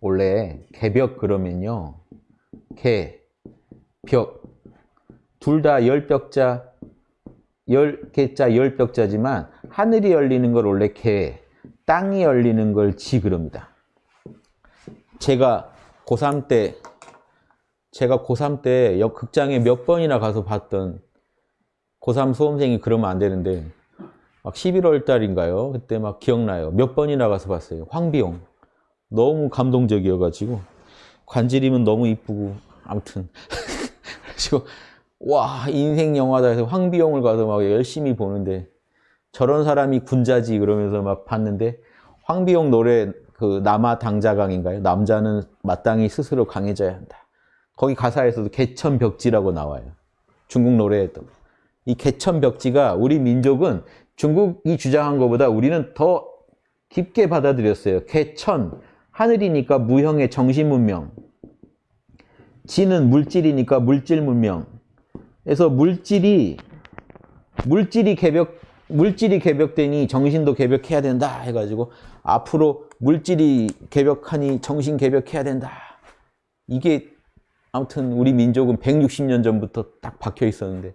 원래 개벽 그러면요. 개, 벽. 둘 다 열벽자, 열 개자, 열벽자지만 하늘이 열리는 걸 원래 개, 땅이 열리는 걸 지 그럽니다. 제가 고3 때 제가 고3 때 역극장에 몇 번이나 가서 봤던 고3 수험생이 그러면 안 되는데 막 11월 달인가요? 그때 막 기억나요. 몇 번이나 가서 봤어요. 황비용. 너무 감동적이어가지고 관지림은 너무 이쁘고 아무튼 그래가지고 와 인생 영화다 해서 황비용을 가서 막 열심히 보는데 저런 사람이 군자지 그러면서 막 봤는데 황비용 노래 그 남아 당자강인가요? 남자는 마땅히 스스로 강해져야 한다. 거기 가사에서도 개천벽지라고 나와요. 중국 노래에도. 이 개천벽지가 우리 민족은 중국이 주장한 것보다 우리는 더 깊게 받아들였어요. 개천, 하늘이니까 무형의 정신문명. 지는 물질이니까 물질문명. 그래서 물질이 물질이 개벽 물질이 개벽되니 정신도 개벽해야 된다 해가지고 앞으로 물질이 개벽하니 정신 개벽해야 된다. 이게 아무튼 우리 민족은 160년 전부터 딱 박혀 있었는데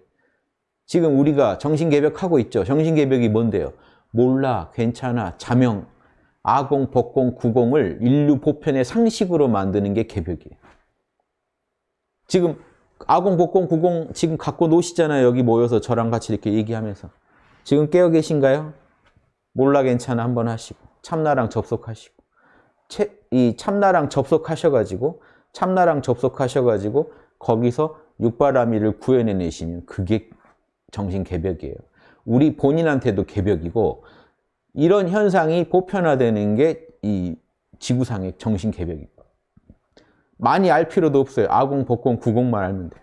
지금 우리가 정신 개벽하고 있죠. 정신 개벽이 뭔데요? 몰라, 괜찮아, 자명, 아공, 법공, 구공을 인류 보편의 상식으로 만드는 게 개벽이에요. 지금 아공, 법공, 구공 지금 갖고 노시잖아요. 여기 모여서 저랑 같이 이렇게 얘기하면서. 지금 깨어 계신가요? 몰라 괜찮아 한번 하시고 참나랑 접속하시고 채, 이 참나랑 접속하셔가지고 참나랑 접속하셔가지고 거기서 육바라밀을 구해내시면 그게 정신 개벽이에요. 우리 본인한테도 개벽이고 이런 현상이 보편화되는 게 이 지구상의 정신 개벽이고 많이 알 필요도 없어요. 아공, 복공, 구공만 알면 돼요.